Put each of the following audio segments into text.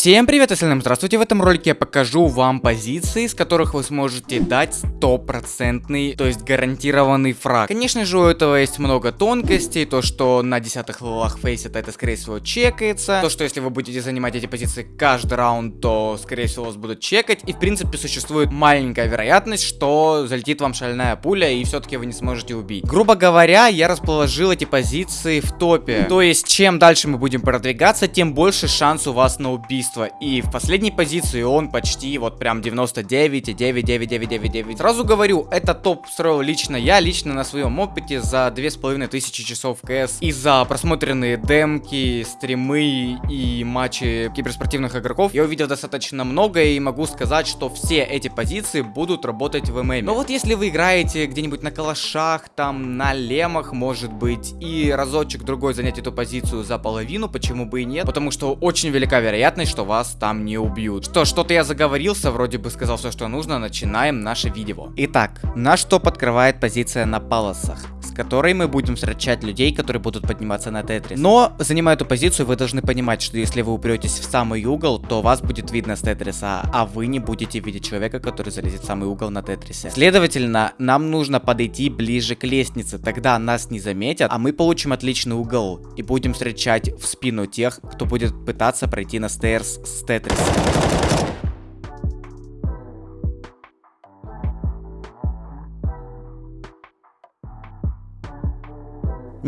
Всем привет, остальным здравствуйте, в этом ролике я покажу вам позиции, с которых вы сможете дать стопроцентный, то есть гарантированный фраг. Конечно же у этого есть много тонкостей, то что на десятых левелах фейсит это скорее всего чекается, то что если вы будете занимать эти позиции каждый раунд, то скорее всего вас будут чекать, и в принципе существует маленькая вероятность, что залетит вам шальная пуля и все-таки вы не сможете убить. Грубо говоря, я расположил эти позиции в топе, то есть чем дальше мы будем продвигаться, тем больше шанс у вас на убийство убийства. И в последней позиции он почти вот прям 99,99999. Сразу говорю, это топ строил лично я, лично на своем опыте за 2500 часов КС. И за просмотренные демки, стримы и матчи киберспортивных игроков я увидел достаточно много и могу сказать, что все эти позиции будут работать в ММ. Но вот если вы играете где-нибудь на калашах, там на лемах, может быть, и разочек другой занять эту позицию за половину, почему бы и нет? Потому что очень велика вероятность, что вас там не убьют. Что, что-то я заговорился, вроде бы сказал все, что нужно, начинаем наше видео. Итак, наш топ открывает позиция на палосах которой мы будем встречать людей, которые будут подниматься на тетрис. Но, занимая эту позицию, вы должны понимать, что если вы упретесь в самый угол, то вас будет видно с тетриса, а вы не будете видеть человека, который залезет в самый угол на тетрисе. Следовательно, нам нужно подойти ближе к лестнице, тогда нас не заметят, а мы получим отличный угол и будем встречать в спину тех, кто будет пытаться пройти на стейрс с тетриса.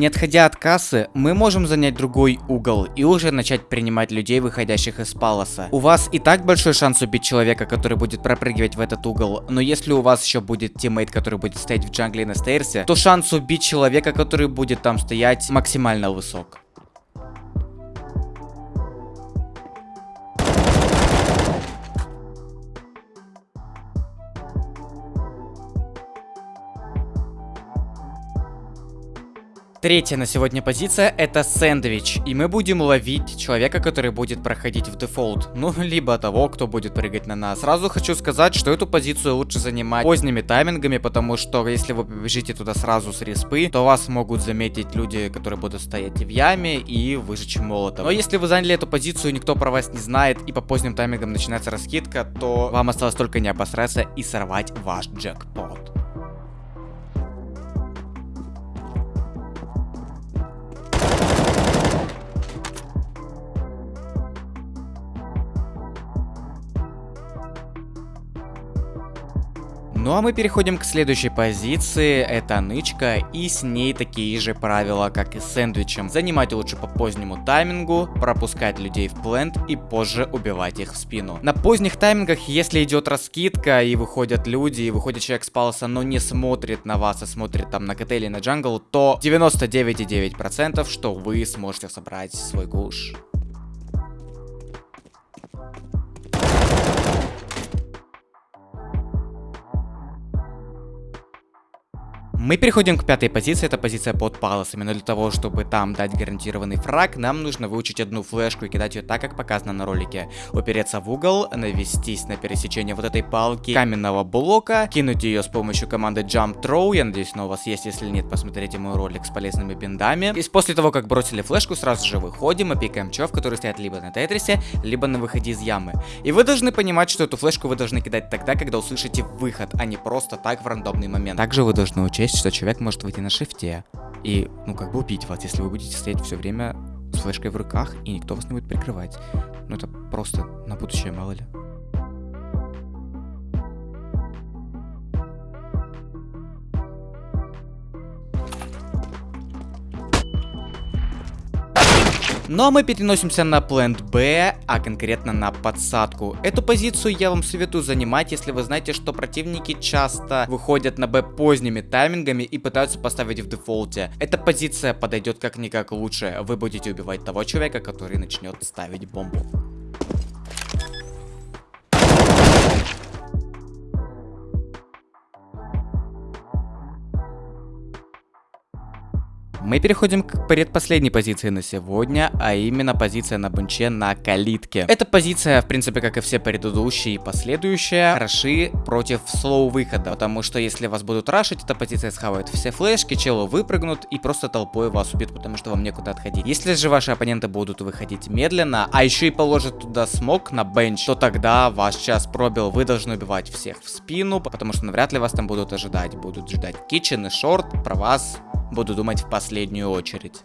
Не отходя от кассы, мы можем занять другой угол и уже начать принимать людей, выходящих из палоса. У вас и так большой шанс убить человека, который будет пропрыгивать в этот угол, но если у вас еще будет тиммейт, который будет стоять в джангле на стейрсе, то шанс убить человека, который будет там стоять, максимально высок. Третья на сегодня позиция это сэндвич. И мы будем ловить человека, который будет проходить в дефолт. Ну, либо того, кто будет прыгать на нас. Сразу хочу сказать, что эту позицию лучше занимать поздними таймингами, потому что если вы побежите туда сразу с респы, то вас могут заметить люди, которые будут стоять в яме и выжечь молотом. Но если вы заняли эту позицию, никто про вас не знает, и по поздним таймингам начинается раскидка, то вам осталось только не обосраться и сорвать ваш джекпот. Ну а мы переходим к следующей позиции, это нычка, и с ней такие же правила, как и с сэндвичем. Занимать лучше по позднему таймингу, пропускать людей в плент и позже убивать их в спину. На поздних таймингах, если идет раскидка и выходят люди, и выходит человек с палоса, но не смотрит на вас, а смотрит там на КТ или на джангл, то 99,9% что вы сможете собрать свой куш. Мы переходим к пятой позиции, это позиция под палосами, но для того, чтобы там дать гарантированный фраг, нам нужно выучить одну флешку и кидать ее так, как показано на ролике. Упереться в угол, навестись на пересечение вот этой палки каменного блока, кинуть ее с помощью команды Jump Throw, я надеюсь, она у вас есть, если нет, посмотрите мой ролик с полезными биндами. И после того, как бросили флешку, сразу же выходим и пикаем чов, которые стоят либо на тетрисе, либо на выходе из ямы. И вы должны понимать, что эту флешку вы должны кидать тогда, когда услышите выход, а не просто так в рандомный момент. Также вы должны учесть, есть, что человек может выйти на шифте и, ну, как бы убить вас, если вы будете стоять все время с флешкой в руках, и никто вас не будет прикрывать. Ну, это просто на будущее, мало ли. Ну а мы переносимся на плент Б, а конкретно на подсадку. Эту позицию я вам советую занимать, если вы знаете, что противники часто выходят на Б поздними таймингами и пытаются поставить в дефолте. Эта позиция подойдет как-никак лучше. Вы будете убивать того человека, который начнет ставить бомбу. Мы переходим к предпоследней позиции на сегодня, а именно позиция на бенче на калитке. Эта позиция, в принципе, как и все предыдущие и последующие, хороши против слоу выхода, потому что если вас будут рашить, эта позиция схавает все флешки, челы выпрыгнут и просто толпой вас убьют, потому что вам некуда отходить. Если же ваши оппоненты будут выходить медленно, а еще и положат туда смог на бенч, то тогда ваш час пробил, вы должны убивать всех в спину, потому что навряд ли вас там будут ожидать. Будут ждать китчен и шорт, про вас буду думать в последнюю очередь.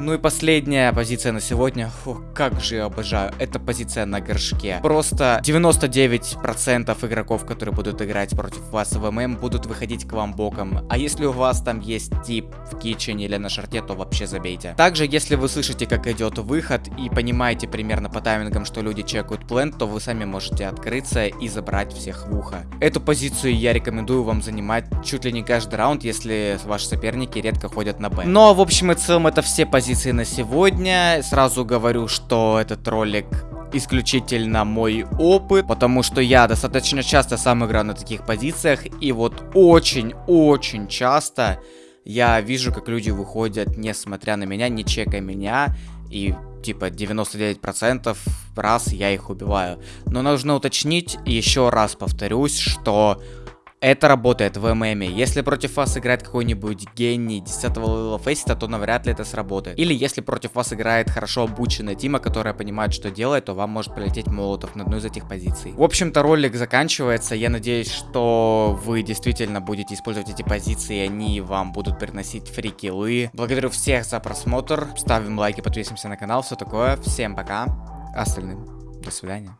Ну и последняя позиция на сегодня. Фу, как же я обожаю. Это позиция на горшке. Просто 99% игроков, которые будут играть против вас в ММ, будут выходить к вам боком. А если у вас там есть тип в китчене или на шарте, то вообще забейте. Также, если вы слышите, как идет выход и понимаете примерно по таймингам, что люди чекают плент, то вы сами можете открыться и забрать всех в ухо. Эту позицию я рекомендую вам занимать чуть ли не каждый раунд, если ваши соперники редко ходят на Б. Но, ну, а в общем и целом, это все позиции позиции на сегодня. Сразу говорю, что этот ролик исключительно мой опыт, потому что я достаточно часто сам играю на таких позициях, и вот очень-очень часто я вижу, как люди выходят, несмотря на меня, не чекая меня, и типа 99% раз я их убиваю. Но нужно уточнить, еще раз повторюсь, что это работает в ММе. Если против вас играет какой-нибудь гений 10 левела фейсита, то навряд ли это сработает. Или если против вас играет хорошо обученная Тима, которая понимает, что делает, то вам может полететь молотов на одну из этих позиций. В общем-то, ролик заканчивается. Я надеюсь, что вы действительно будете использовать эти позиции, и они вам будут приносить фрикилы. Благодарю всех за просмотр. Ставим лайки, подписываемся на канал, все такое. Всем пока. Остальным до свидания.